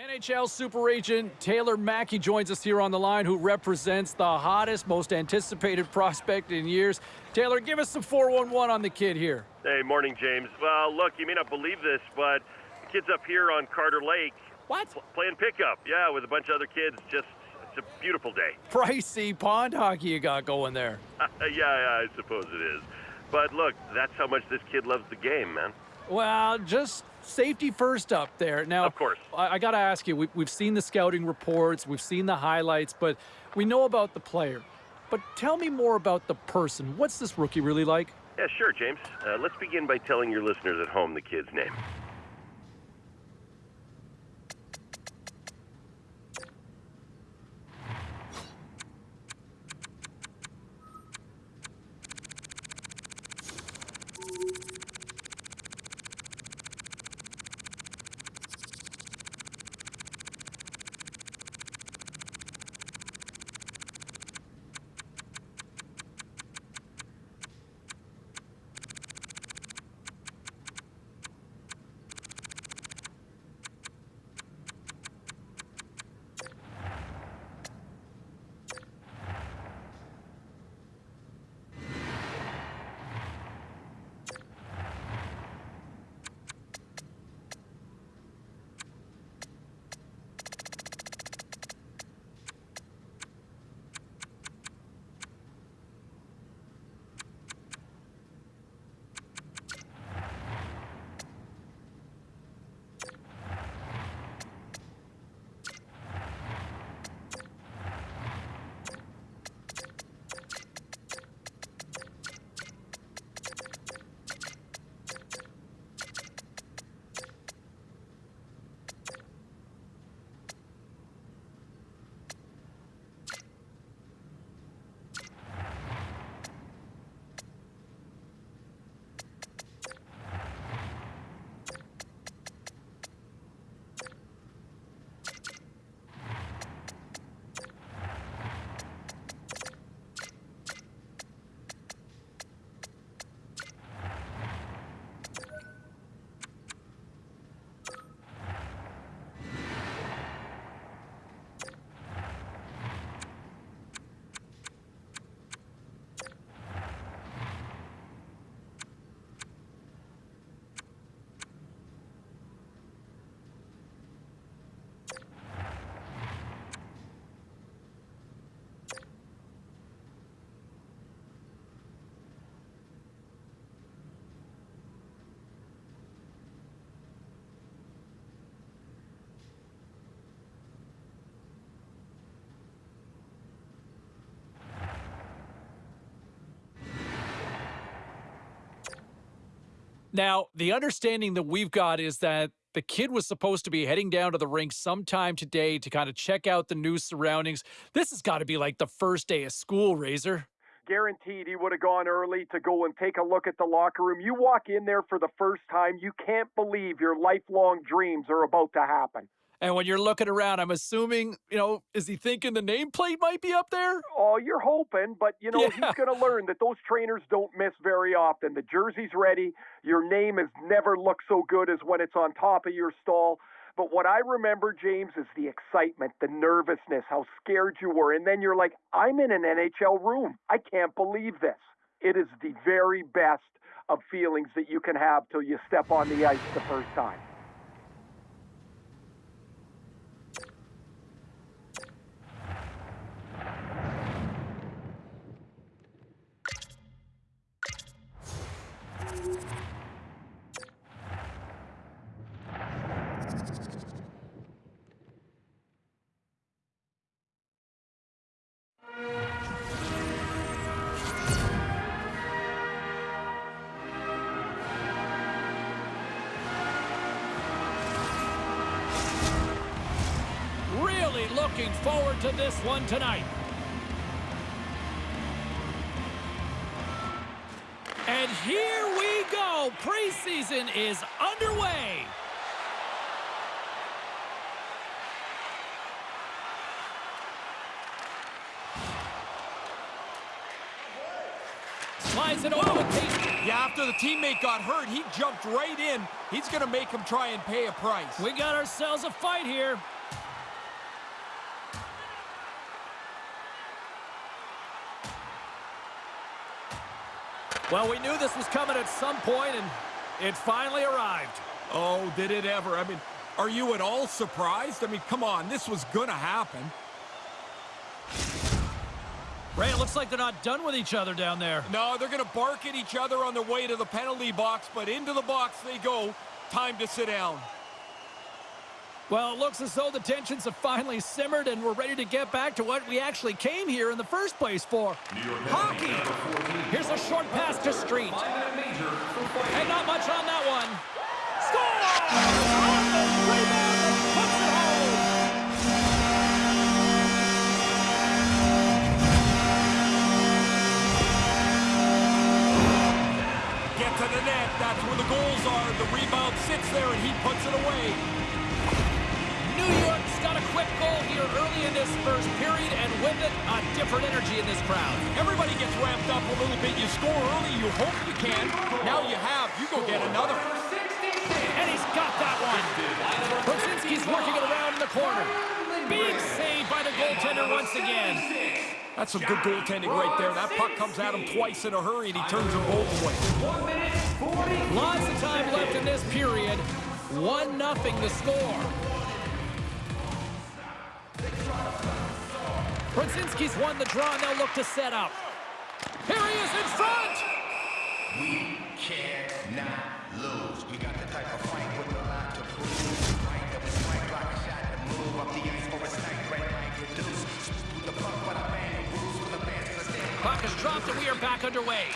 NHL super agent Taylor Mackey joins us here on the line, who represents the hottest, most anticipated prospect in years. Taylor, give us some 411 on the kid here. Hey, morning, James. Well, look, you may not believe this, but the kid's up here on Carter Lake. What? Playing pickup, yeah, with a bunch of other kids. Just, it's a beautiful day. Pricey pond hockey you got going there. yeah, yeah, I suppose it is. But look, that's how much this kid loves the game, man. Well, just safety first up there. Now, of course, I, I got to ask you. We, we've seen the scouting reports, we've seen the highlights, but we know about the player. But tell me more about the person. What's this rookie really like? Yeah, sure, James. Uh, let's begin by telling your listeners at home the kid's name. Now, the understanding that we've got is that the kid was supposed to be heading down to the rink sometime today to kind of check out the new surroundings. This has got to be like the first day of school, Razor. Guaranteed he would have gone early to go and take a look at the locker room. You walk in there for the first time, you can't believe your lifelong dreams are about to happen. And when you're looking around, I'm assuming, you know, is he thinking the nameplate might be up there? Oh, you're hoping, but you know, yeah. he's going to learn that those trainers don't miss very often. The jersey's ready. Your name has never looked so good as when it's on top of your stall. But what I remember, James, is the excitement, the nervousness, how scared you were. And then you're like, I'm in an NHL room. I can't believe this. It is the very best of feelings that you can have till you step on the ice the first time. Tonight. And here we go. Preseason is underway. Slides it over Yeah, after the teammate got hurt, he jumped right in He's going to make him try and pay a price. We got ourselves a fight here. Well, we knew this was coming at some point, and it finally arrived. Oh, did it ever? I mean, are you at all surprised? I mean, come on, this was going to happen. Ray, it looks like they're not done with each other down there. No, they're going to bark at each other on their way to the penalty box, but into the box they go. Time to sit down. Well, it looks as though the tensions have finally simmered and we're ready to get back to what we actually came here in the first place for. Hockey! Here's a short pass to Street. And not much on that one. Score! Rebound! Puts it home! Get to the net. That's where the goals are. The rebound sits there, and he puts it away. New York's got a quick goal here early in this first period, and with it, a different energy in this crowd. Everybody gets ramped up a little bit. You score early, you hope you can. Now you have. You go get another. And he's got that one. Brzezinski's working it around in the corner. Big save by the goaltender once again. That's some good goaltending right there. That puck comes at him twice in a hurry, and he turns them both away. Lots of time left in this period. One nothing to score. Brzezinski's won the draw, and they'll look to set up. Here he is in front! We cannot lose. We got the type of fight with a lot to prove. Fight that we strike, block shot, and move up the ice for a snipe, red line reduce. With the puck, but a man who moves with a man to the stand. Puck is dropped, and we are back underway.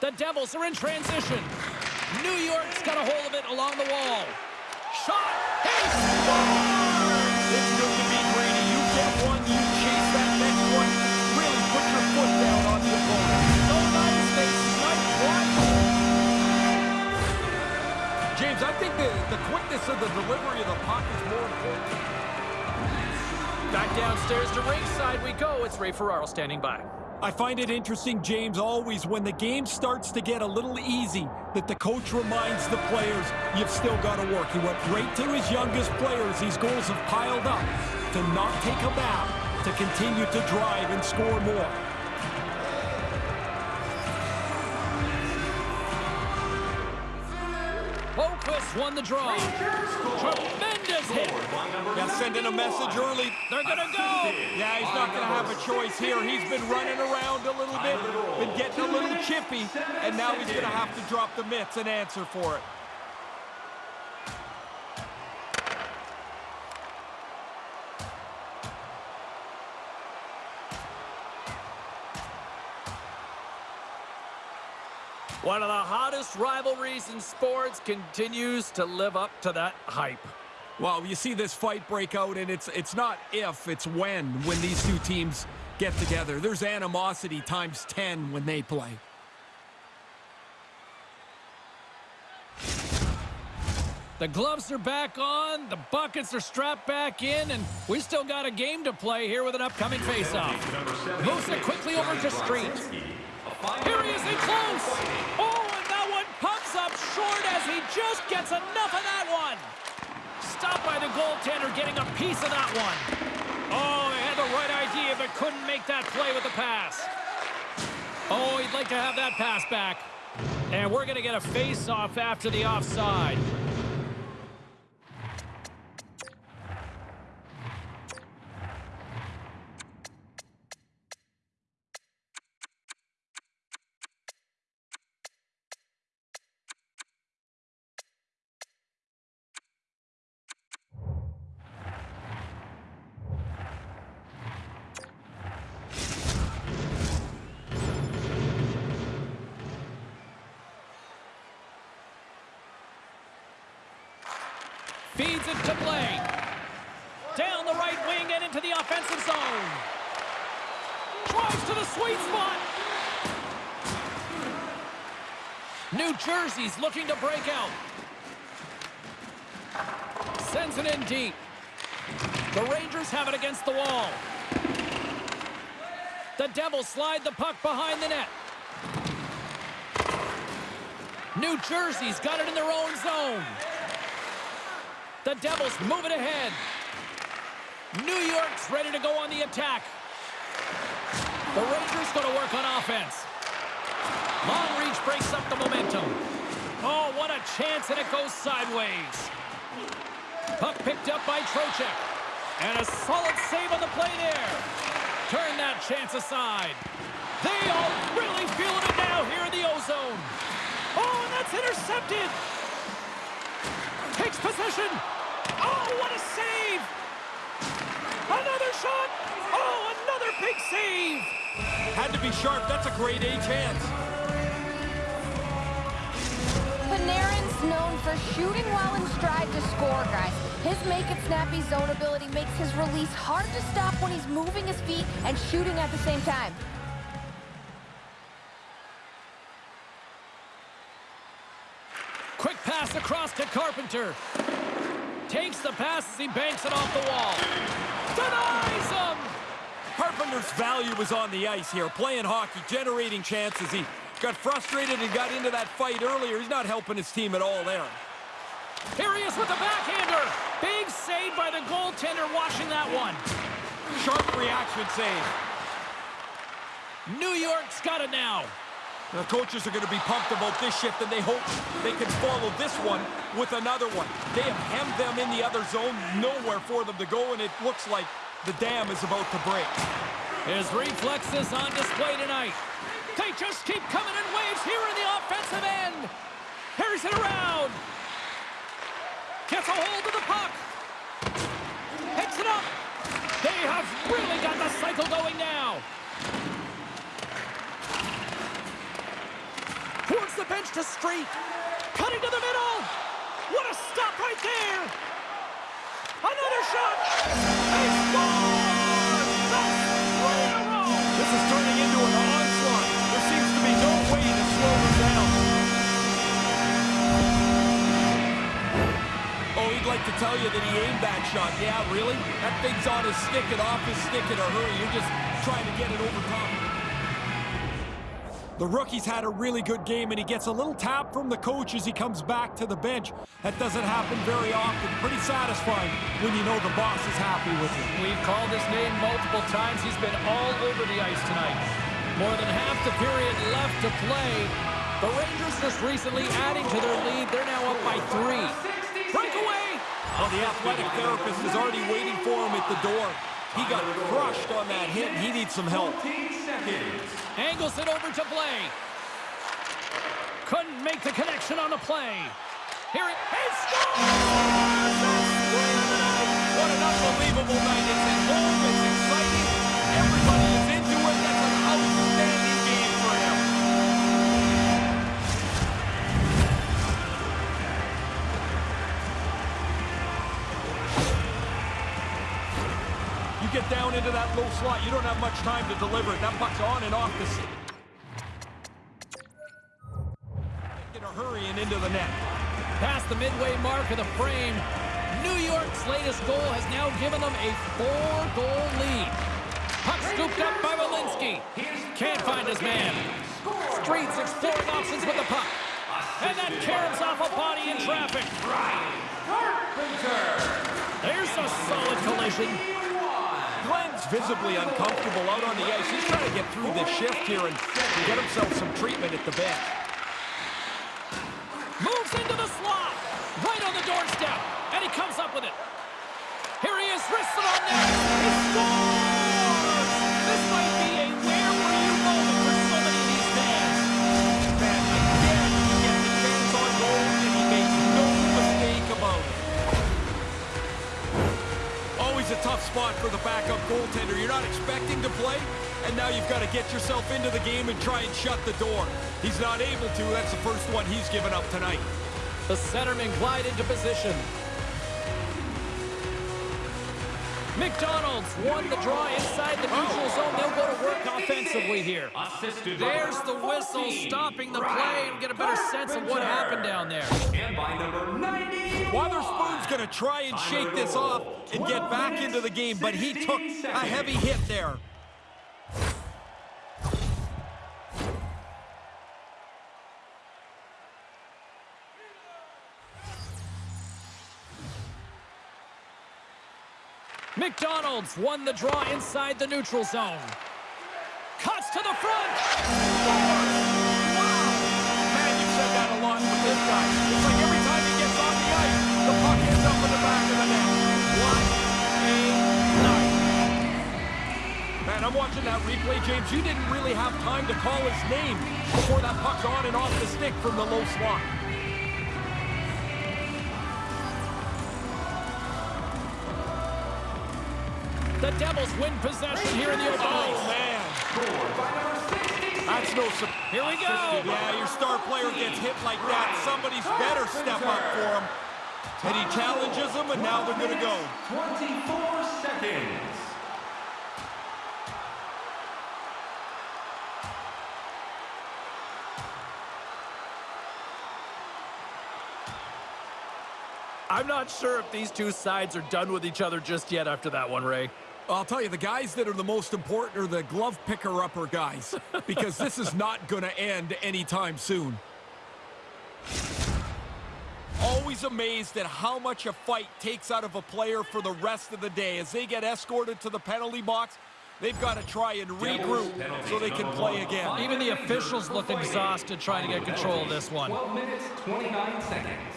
The Devils are in transition. New York's got a hold of it along the wall. Shot! The, quickness of the delivery of the puck is more important. Back downstairs to ringside we go. It's Ray Ferraro standing by. I find it interesting, James, always when the game starts to get a little easy, that the coach reminds the players, you've still got to work. He went right to his youngest players. These goals have piled up to not take a back, to continue to drive and score more. Draw. Tremendous hit. Yeah, sending a message early. They're going to go. Yeah, he's not going to have a choice here. He's been running around a little bit, been getting a little chippy, and now he's going to have to drop the mitts and answer for it. One of the hottest rivalries in sports continues to live up to that hype. Well, you see this fight break out, and it's it's not if, it's when, when these two teams get together. There's animosity times 10 when they play. The gloves are back on, the buckets are strapped back in, and we still got a game to play here with an upcoming faceoff. Moves it quickly over to Street. Here he is in close. Oh, and that one pumps up short as he just gets enough of that one. Stopped by the goaltender getting a piece of that one. Oh, he had the right idea, but couldn't make that play with the pass. Oh, he'd like to have that pass back. And we're going to get a face-off after the offside. Feeds it to Blake. Down the right wing and into the offensive zone. Drives to the sweet spot. New Jersey's looking to break out. Sends it in deep. The Rangers have it against the wall. The Devils slide the puck behind the net. New Jersey's got it in their own zone. The Devils move it ahead. New York's ready to go on the attack. The Rangers going to work on offense. Long reach breaks up the momentum. Oh, what a chance, and it goes sideways. Puck picked up by Trocheck. And a solid save on the play there. Turn that chance aside. They all really feeling it now here in the ozone. Oh, and that's intercepted. Takes possession. Oh, what a save. Another shot. Oh, another big save. Had to be sharp. That's a great A chance. Panarin's known for shooting while in stride to score, guys. His make-it-snappy zone ability makes his release hard to stop when he's moving his feet and shooting at the same time. Quick pass across to Carpenter. Takes the pass as he banks it off the wall. Denies him! Carpenter's value was on the ice here, playing hockey, generating chances. He got frustrated and got into that fight earlier. He's not helping his team at all there. Here he is with the backhander. Big save by the goaltender watching that one. Sharp reaction save. New York's got it now. The coaches are going to be pumped about this shift, and they hope they can follow this one with another one. They have hemmed them in the other zone, nowhere for them to go, and it looks like the dam is about to break. His reflexes on display tonight. They just keep coming in waves here in the offensive end. Carries it around. Gets a hold of the puck. Picks it up. They have really got the cycle going now. The bench to Street. Cutting to the middle. What a stop right there. Another shot. They score! That's three in a row. This is turning into an onslaught. There seems to be no way to slow them down. Oh, he'd like to tell you that he aimed that shot. Yeah, really? That thing's on his stick and off his stick in a hurry. You're just trying to get it over top. The rookie's had a really good game, and he gets a little tap from the coach as he comes back to the bench. That doesn't happen very often. Pretty satisfying when you know the boss is happy with you. We've called his name multiple times. He's been all over the ice tonight. More than half the period left to play. The Rangers just recently adding to their lead. They're now up by three. Breakaway! Well, the athletic therapist is already waiting for him at the door. He got crushed on that hit, and he needs some help. Angles it over to Blake. Couldn't make the connection on the play. Here it is. Scores! What an unbelievable night. It's at home. It's exciting. Everybody get down into that low slot, you don't have much time to deliver it. That puck's on and off the... s- In a hurry and into the net. Past the midway mark of the frame, New York's latest goal has now given them a four-goal lead. Puck scooped up by Walensky. Can't find his man. Streets exploring options with the puck. And that caroms off a body in traffic. There's a solid collision. Visibly uncomfortable out on the ice. He's trying to get through this shift here and get himself some treatment at the bench. Moves into the slot. Right on the doorstep. And he comes up with it. Spot for the backup goaltender. You're not expecting to play, and now you've got to get yourself into the game and try and shut the door. He's not able to. That's the first one he's given up tonight. The centerman glide into position. McDonald's won the draw inside the neutral zone. They'll go to work offensively here. There's the whistle stopping the play and get a better sense of what happened down there. And by number 90, Watherspoon's going to try and shake this off and get back into the game, but he took a heavy hit there. McDonald's won the draw inside the neutral zone. Cuts to the front. Wow. Man, you said that a lot with this guy in the back of the net. What a night. Man, I'm watching that replay, James. You didn't really have time to call his name before that puck's on and off the stick from the low slot. The Devils win possession here in the open Oh, man. That's no surprise. Here we go. Yeah, your star player gets hit like that. Somebody's better step up for him. And he challenges them, and now they're going to go. 24 seconds. I'm not sure if these two sides are done with each other just yet after that one, Ray. I'll tell you, the guys that are the most important are the glove picker-upper guys, because this is not going to end anytime soon. Always amazed at how much a fight takes out of a player for the rest of the day. As they get escorted to the penalty box, they've got to try and regroup so they can play again. Even the officials look exhausted trying to get control of this one. 12 minutes, 29 seconds.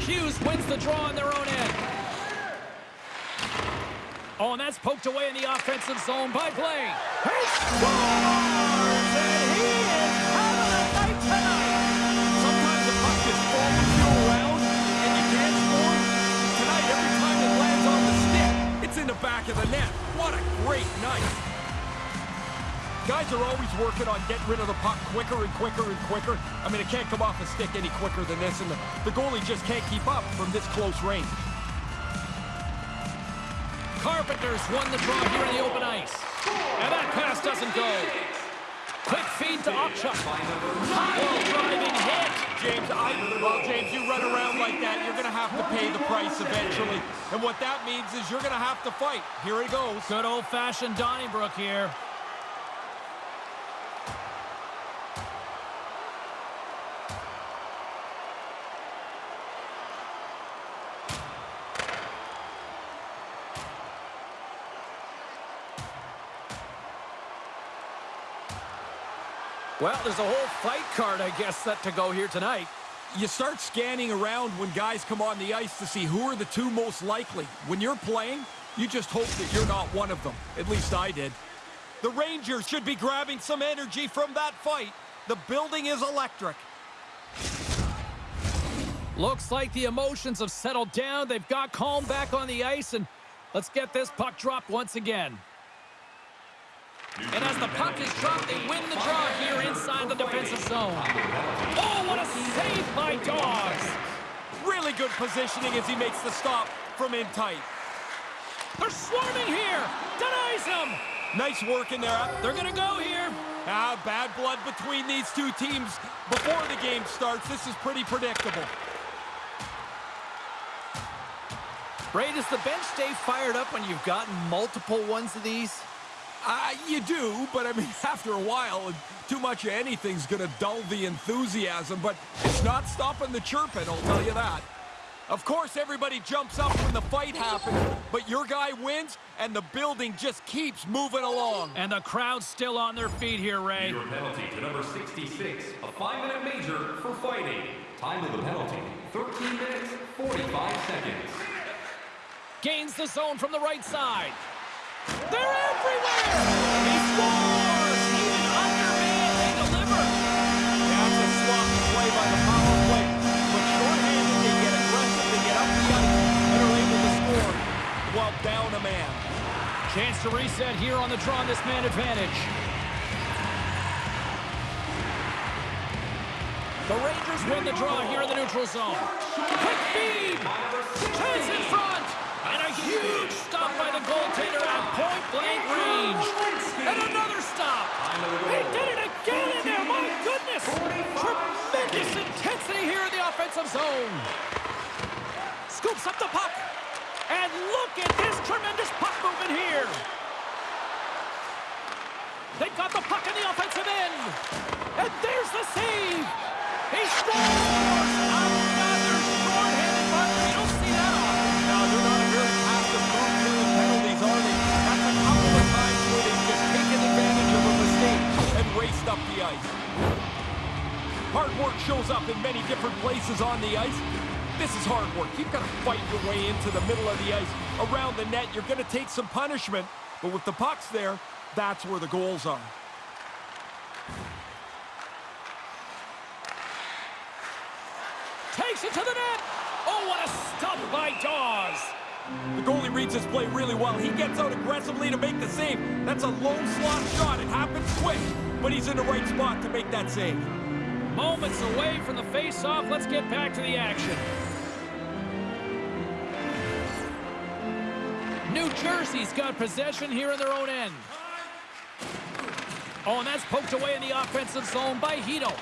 Hughes wins the draw on their own end. Oh, and that's poked away in the offensive zone by Blaine. He back of the net. What a great night. Guys are always working on getting rid of the puck quicker and quicker and quicker. I mean, it can't come off a stick any quicker than this, and the, the goalie just can't keep up from this close range. Carpenters won the draw here in the open ice. And that pass doesn't go. Quick feed to Okchuk. Pile driving hit. James, I, well, James, you run around like that, you're going to have to pay the price eventually. And what that means is you're going to have to fight. Here he goes. Good old-fashioned Donnybrook here. Well, there's a whole fight card, I guess, set to go here tonight. You start scanning around when guys come on the ice to see who are the two most likely. When you're playing, you just hope that you're not one of them. At least I did. The Rangers should be grabbing some energy from that fight. The building is electric. Looks like the emotions have settled down. They've got calm back on the ice, and let's get this puck dropped once again. And as the puck is dropped, they win the draw here inside the defensive zone. Oh, what a save by Dogs! Really good positioning as he makes the stop from in tight. They're swarming here! Denies him! Nice work in there. They're gonna go here! Ah, bad blood between these two teams before the game starts. This is pretty predictable. Ray, does the bench stay fired up when you've gotten multiple ones of these? Uh, you do, but I mean, after a while, too much of anything's going to dull the enthusiasm, but it's not stopping the chirping, I'll tell you that. Of course, everybody jumps up when the fight happens, but your guy wins, and the building just keeps moving along. And the crowd's still on their feet here, Ray. Your penalty to number 66, a five-minute major for fighting. Time of the penalty, 13 minutes, 45 seconds. Gains the zone from the right side. They're everywhere! He scores! Even under man, they deliver! That's a sloppy play by the power play, but shorthanded, they get aggressive, they get up the ice, and are able to score while down a man. Chance to reset here on the draw this man advantage. The Rangers win the draw here in the neutral zone. Quick feed! Chance in front! And a huge stop by the goaltender at point-blank range. And another stop! He did it again in there! My goodness! Tremendous intensity here in the offensive zone. Scoops up the puck. And look at this tremendous puck movement here. They've got the puck in the offensive end. And there's the save. He scores! up the ice. Hard work shows up in many different places on the ice. This is hard work. You've got to fight your way into the middle of the ice. Around the net, you're going to take some punishment. But with the pucks there, that's where the goals are. Takes it to the net. Oh, what a stop by Daws. The goalie reads his play really well. He gets out aggressively to make the save. That's a low slot shot. It happens quick, but he's in the right spot to make that save. Moments away from the face-off. Let's get back to the action. New Jersey's got possession here in their own end. Oh, and that's poked away in the offensive zone by Hito.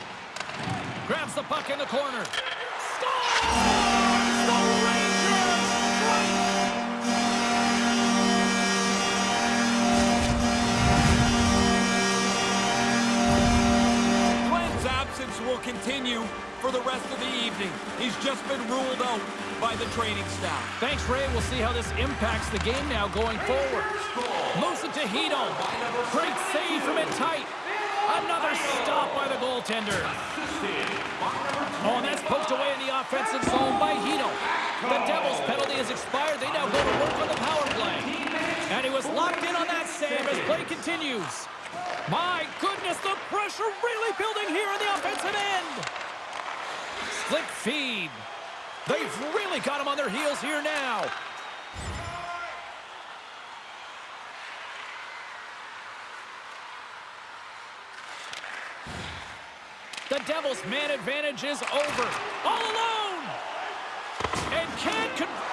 Grabs the puck in the corner. Scores! Absence will continue for the rest of the evening. He's just been ruled out by the training staff. Thanks, Ray. We'll see how this impacts the game now going forward. Moves it. Great save from it tight. Another stop by the goaltender. Oh, and that's poked away in the offensive zone by Hito. The Devils' penalty has expired. They now go to work on the power play. And he was locked in on that save as play continues. My goodness, the pressure really building here in the offensive end. Slick feed. They've really got him on their heels here now. The Devils' man advantage is over. All alone! And can't con-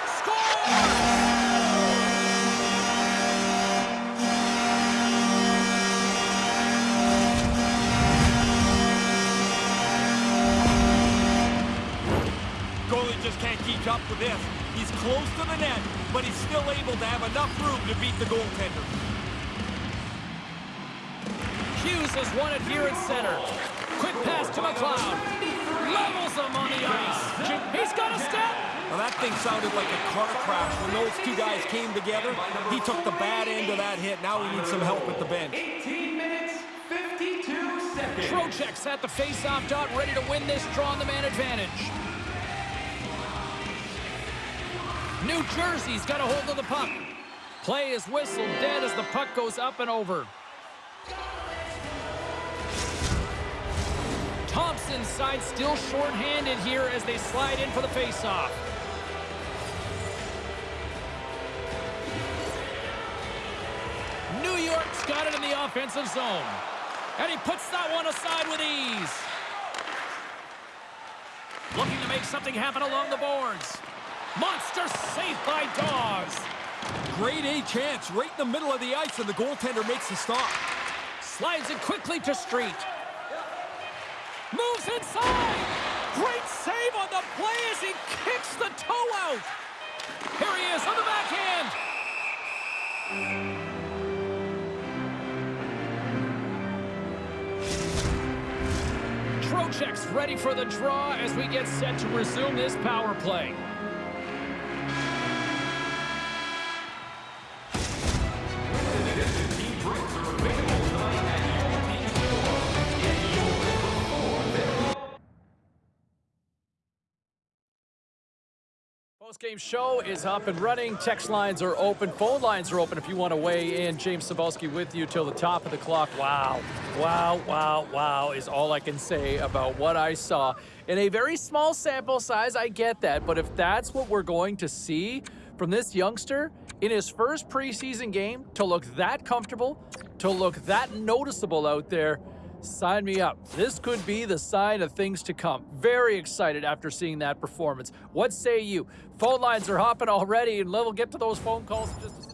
just can't keep up with this. He's close to the net, but he's still able to have enough room to beat the goaltender. Hughes has won it here at center. Quick pass to McLeod. Levels him on the ice. He's got a step. Now that thing sounded like a car crash when those two guys came together. He took the bad end of that hit. Now he needs some help at the bench. 18 minutes, 52 seconds. Trocheck's at the face-off dot, ready to win this draw on the man advantage. New Jersey's got a hold of the puck. Play is whistled dead as the puck goes up and over. Thompson's side still short-handed here as they slide in for the face-off. New York's got it in the offensive zone. And he puts that one aside with ease. Looking to make something happen along the boards. Monster safe by Daws. Great A chance right in the middle of the ice, and the goaltender makes the stop. Slides it quickly to Street. Moves inside. Great save on the play as he kicks the toe out. Here he is on the backhand. Trocheck's ready for the draw as we get set to resume this power play. Post-game show is up and running. Text lines are open. Phone lines are open if you want to weigh in. James Cybulski with you till the top of the clock. Wow, wow, wow, wow is all I can say about what I saw. In a very small sample size, I get that. But if that's what we're going to see from this youngster in his first preseason game to look that comfortable, to look that noticeable out there, Sign me up. This could be the sign of things to come. Very excited after seeing that performance. What say you? Phone lines are hopping already, and we'll get to those phone calls in just a second.